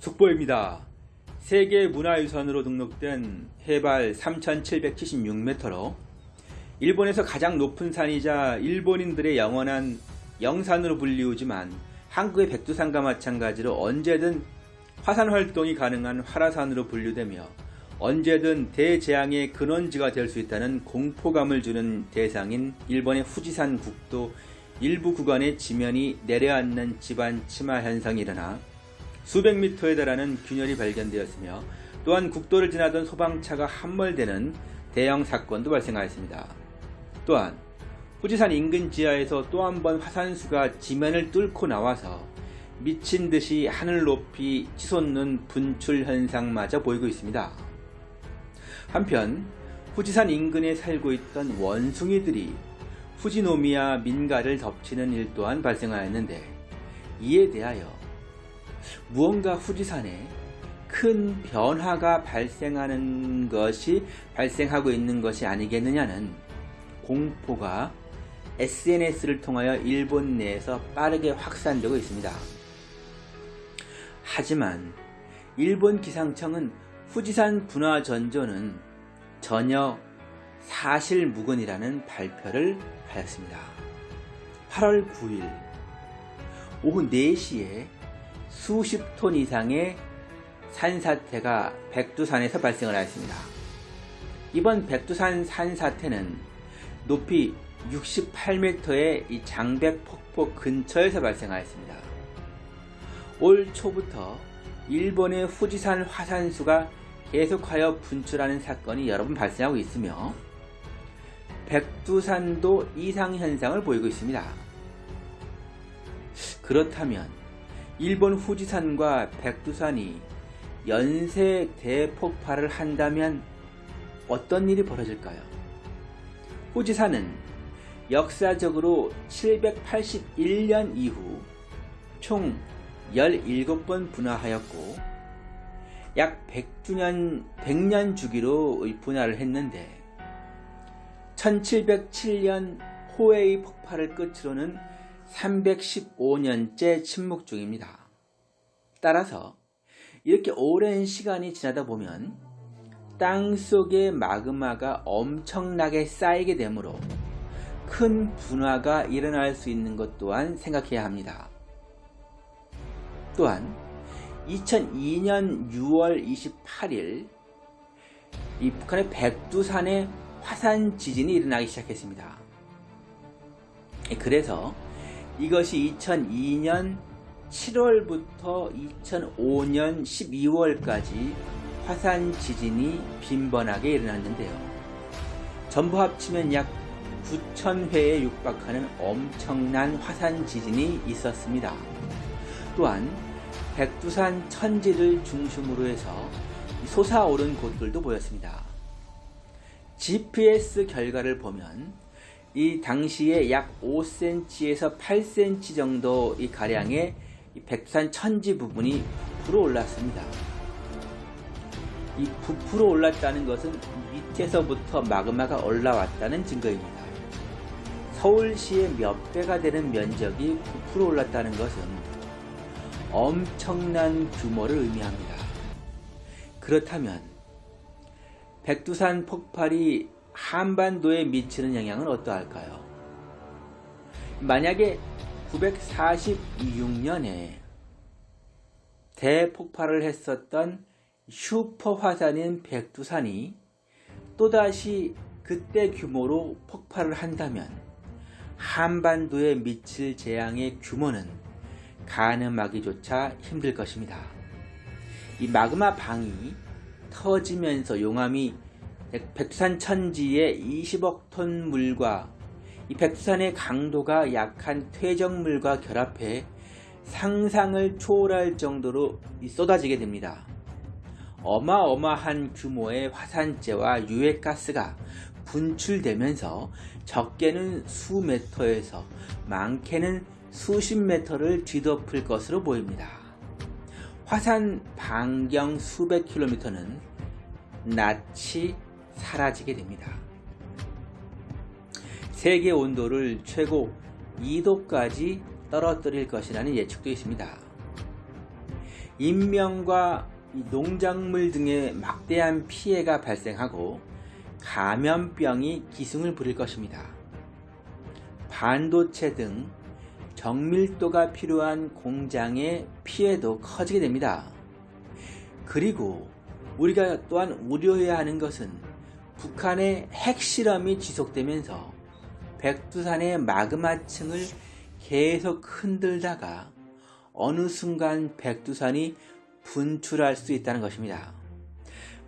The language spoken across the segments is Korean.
속보입니다. 세계문화유산으로 등록된 해발 3776m로 일본에서 가장 높은 산이자 일본인들의 영원한 영산으로 불리우지만 한국의 백두산과 마찬가지로 언제든 화산 활동이 가능한 활화산으로 분류되며 언제든 대재앙의 근원지가 될 수 있다는 공포감을 주는 대상인 일본의 후지산 국도 일부 구간의 지면이 내려앉는 지반 침하 현상이 일어나 수백 미터에 달하는 균열이 발견되었으며 또한 국도를 지나던 소방차가 함몰되는 대형 사건도 발생하였습니다. 또한 후지산 인근 지하에서 또 한 번 화산수가 지면을 뚫고 나와서 미친 듯이 하늘 높이 치솟는 분출 현상마저 보이고 있습니다. 한편 후지산 인근에 살고 있던 원숭이들이 후지노미야 민가를 덮치는 일 또한 발생하였는데 이에 대하여 무언가 후지산에 큰 변화가 발생하는 것이 발생하고 있는 것이 아니겠느냐는 공포가 SNS를 통하여 일본 내에서 빠르게 확산되고 있습니다. 하지만 일본 기상청은 후지산 분화 전조는 전혀 사실무근이라는 발표를 하였습니다. 8월 9일 오후 4시에 수십 톤 이상의 산사태가 백두산에서 발생을 하였습니다. 이번 백두산 산사태는 높이 68m의 장백 폭포 근처에서 발생하였습니다. 올 초부터 일본의 후지산 화산수가 계속하여 분출하는 사건이 여러 번 발생하고 있으며 백두산도 이상현상을 보이고 있습니다. 그렇다면 일본 후지산과 백두산이 연쇄 대폭발을 한다면 어떤 일이 벌어질까요? 후지산은 역사적으로 781년 이후 총 17번 분화하였고 약 100주년 100년 주기로 분화를 했는데 1707년 호에이 폭발을 끝으로는 315년째 침묵 중입니다. 따라서 이렇게 오랜 시간이 지나다 보면 땅 속의 마그마가 엄청나게 쌓이게 되므로 큰 분화가 일어날 수 있는 것 또한 생각해야 합니다. 또한 2002년 6월 28일 이 북한의 백두산에 화산 지진이 일어나기 시작했습니다. 그래서 이것이 2002년 7월부터 2005년 12월까지 화산 지진이 빈번하게 일어났는데요. 전부 합치면 약 9,000회에 육박하는 엄청난 화산 지진이 있었습니다. 또한 백두산 천지를 중심으로 해서 솟아오른 곳들도 보였습니다. GPS 결과를 보면 이 당시에 약 5cm에서 8cm 정도 이 가량의 백산 천지 부분이 부풀어 올랐습니다. 이 부풀어 올랐다는 것은 밑에서부터 마그마가 올라왔다는 증거입니다. 서울시의 몇 배가 되는 면적이 부풀어 올랐다는 것은 엄청난 규모를 의미합니다. 그렇다면 백두산 폭발이 한반도에 미치는 영향은 어떠할까요? 만약에 946년에 대폭발을 했었던 슈퍼 화산인 백두산이 또다시 그때 규모로 폭발을 한다면 한반도에 미칠 재앙의 규모는 가늠하기조차 힘들 것입니다. 이 마그마 방이 터지면서 용암이 백두산 천지에 20억 톤 물과 이 백두산의 강도가 약한 퇴적물과 결합해 상상을 초월할 정도로 쏟아지게 됩니다. 어마어마한 규모의 화산재와 유해가스가 분출되면서 적게는 수 메터에서 많게는 수십 메터를 뒤덮을 것으로 보입니다. 화산 반경 수백 킬로미터는 낯이 사라지게 됩니다. 세계 온도를 최고 2도까지 떨어뜨릴 것이라는 예측도 있습니다. 인명과 이 농작물 등의 막대한 피해가 발생하고 감염병이 기승을 부릴 것입니다. 반도체 등 정밀도가 필요한 공장의 피해도 커지게 됩니다. 그리고 우리가 또한 우려해야 하는 것은 북한의 핵실험이 지속되면서 백두산의 마그마층을 계속 흔들다가 어느 순간 백두산이 분출할 수 있다는 것입니다.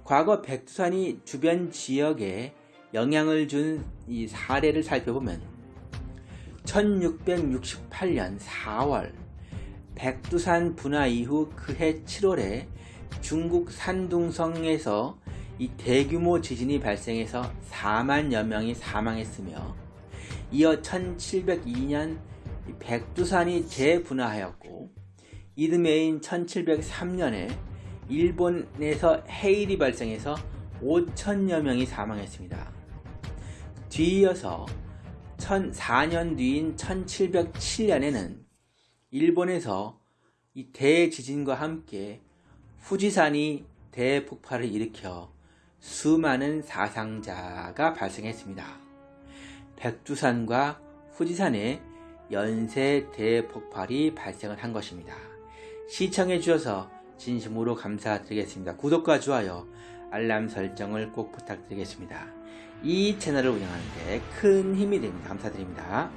과거 백두산이 주변 지역에 영향을 준 이 사례를 살펴보면 1668년 4월 백두산 분화 이후 그해 7월에 중국 산둥성에서 이 대규모 지진이 발생해서 4만여 명이 사망했으며 이어 1702년 백두산이 재분화하였고 이듬해인 1703년에 일본에서 해일이 발생해서 5천여 명이 사망했습니다. 뒤이어서 1004년 뒤인 1707년에는 일본에서 이 대지진과 함께 후지산이 대폭발을 일으켜 수많은 사상자가 발생했습니다. 백두산과 후지산에 연쇄 대폭발이 발생을 한 것입니다. 시청해 주셔서 진심으로 감사드리겠습니다. 구독과 좋아요, 알람 설정을 꼭 부탁드리겠습니다. 이 채널을 운영하는데 큰 힘이 됩니다. 감사드립니다.